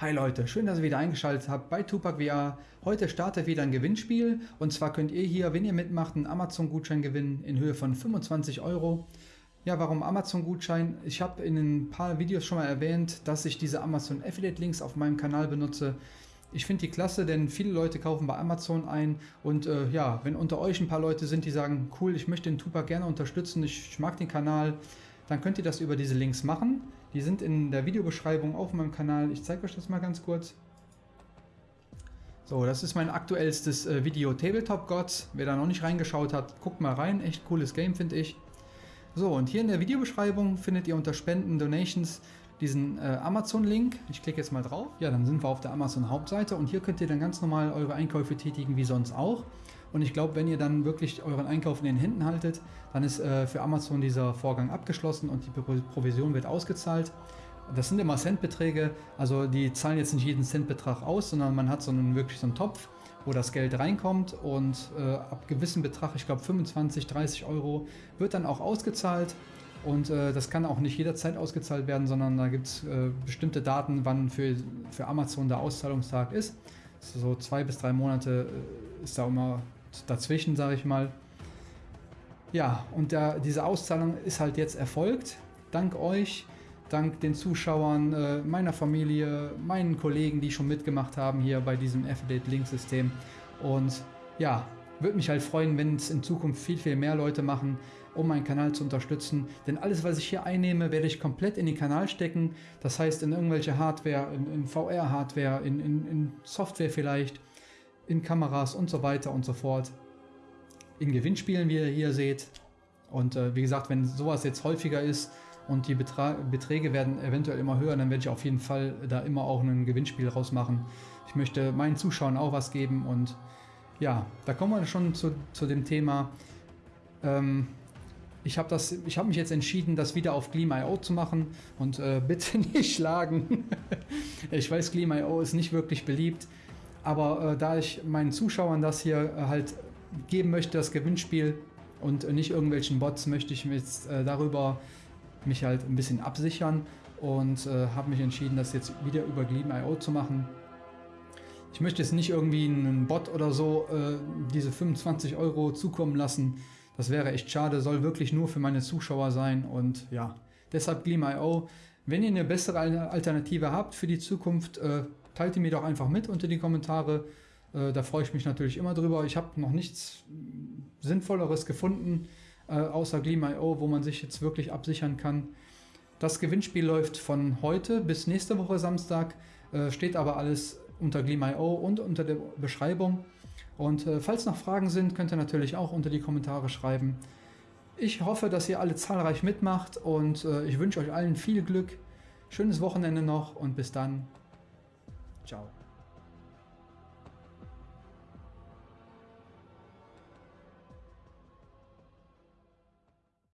Hi Leute, schön, dass ihr wieder eingeschaltet habt bei Tupac VR. Heute startet wieder ein Gewinnspiel und zwar könnt ihr hier, wenn ihr mitmacht, einen Amazon-Gutschein gewinnen in Höhe von 25 Euro. Ja, warum Amazon-Gutschein? Ich habe in ein paar Videos schon mal erwähnt, dass ich diese Amazon Affiliate-Links auf meinem Kanal benutze. Ich finde die klasse, denn viele Leute kaufen bei Amazon ein und äh, ja, wenn unter euch ein paar Leute sind, die sagen, cool, ich möchte den Tupac gerne unterstützen, ich, ich mag den Kanal, dann könnt ihr das über diese Links machen. Die sind in der Videobeschreibung auf meinem Kanal. Ich zeige euch das mal ganz kurz. So, das ist mein aktuellstes äh, Video Tabletop Gods. Wer da noch nicht reingeschaut hat, guckt mal rein. Echt cooles Game, finde ich. So, und hier in der Videobeschreibung findet ihr unter Spenden, Donations diesen äh, Amazon-Link. Ich klicke jetzt mal drauf. Ja, dann sind wir auf der Amazon-Hauptseite und hier könnt ihr dann ganz normal eure Einkäufe tätigen, wie sonst auch. Und ich glaube, wenn ihr dann wirklich euren Einkauf in den Händen haltet, dann ist äh, für Amazon dieser Vorgang abgeschlossen und die Provision wird ausgezahlt. Das sind immer Centbeträge, also die zahlen jetzt nicht jeden Centbetrag aus, sondern man hat so einen, wirklich so einen Topf, wo das Geld reinkommt und äh, ab gewissem Betrag, ich glaube 25, 30 Euro, wird dann auch ausgezahlt. Und äh, das kann auch nicht jederzeit ausgezahlt werden, sondern da gibt es äh, bestimmte Daten, wann für, für Amazon der Auszahlungstag ist. So zwei bis drei Monate äh, ist da immer dazwischen, sage ich mal. Ja, und der, diese Auszahlung ist halt jetzt erfolgt. Dank euch, dank den Zuschauern, äh, meiner Familie, meinen Kollegen, die schon mitgemacht haben hier bei diesem Affiliate-Link-System. Und ja, würde mich halt freuen, wenn es in Zukunft viel, viel mehr Leute machen, um meinen Kanal zu unterstützen. Denn alles, was ich hier einnehme, werde ich komplett in den Kanal stecken. Das heißt, in irgendwelche Hardware, in, in VR-Hardware, in, in, in Software vielleicht in Kameras und so weiter und so fort. In Gewinnspielen, wie ihr hier seht. Und äh, wie gesagt, wenn sowas jetzt häufiger ist und die Betra Beträge werden eventuell immer höher, dann werde ich auf jeden Fall da immer auch ein Gewinnspiel rausmachen. Ich möchte meinen Zuschauern auch was geben und ja, da kommen wir schon zu, zu dem Thema. Ähm, ich habe hab mich jetzt entschieden, das wieder auf Gleam.io zu machen und äh, bitte nicht schlagen. ich weiß, Gleam.io ist nicht wirklich beliebt. Aber äh, da ich meinen Zuschauern das hier äh, halt geben möchte, das Gewinnspiel und äh, nicht irgendwelchen Bots, möchte ich mich jetzt äh, darüber mich halt ein bisschen absichern und äh, habe mich entschieden, das jetzt wieder über Gleam.io zu machen. Ich möchte jetzt nicht irgendwie einen Bot oder so äh, diese 25 Euro zukommen lassen. Das wäre echt schade, soll wirklich nur für meine Zuschauer sein und ja, deshalb Gleam.io. Wenn ihr eine bessere Alternative habt für die Zukunft, äh, teilt die mir doch einfach mit unter die Kommentare. Äh, da freue ich mich natürlich immer drüber. Ich habe noch nichts Sinnvolleres gefunden, äh, außer Gleam.io, wo man sich jetzt wirklich absichern kann. Das Gewinnspiel läuft von heute bis nächste Woche Samstag, äh, steht aber alles unter Gleam.io und unter der Beschreibung. Und äh, falls noch Fragen sind, könnt ihr natürlich auch unter die Kommentare schreiben. Ich hoffe, dass ihr alle zahlreich mitmacht und äh, ich wünsche euch allen viel Glück. Schönes Wochenende noch und bis dann. Ciao.